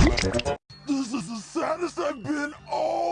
This is the saddest I've been all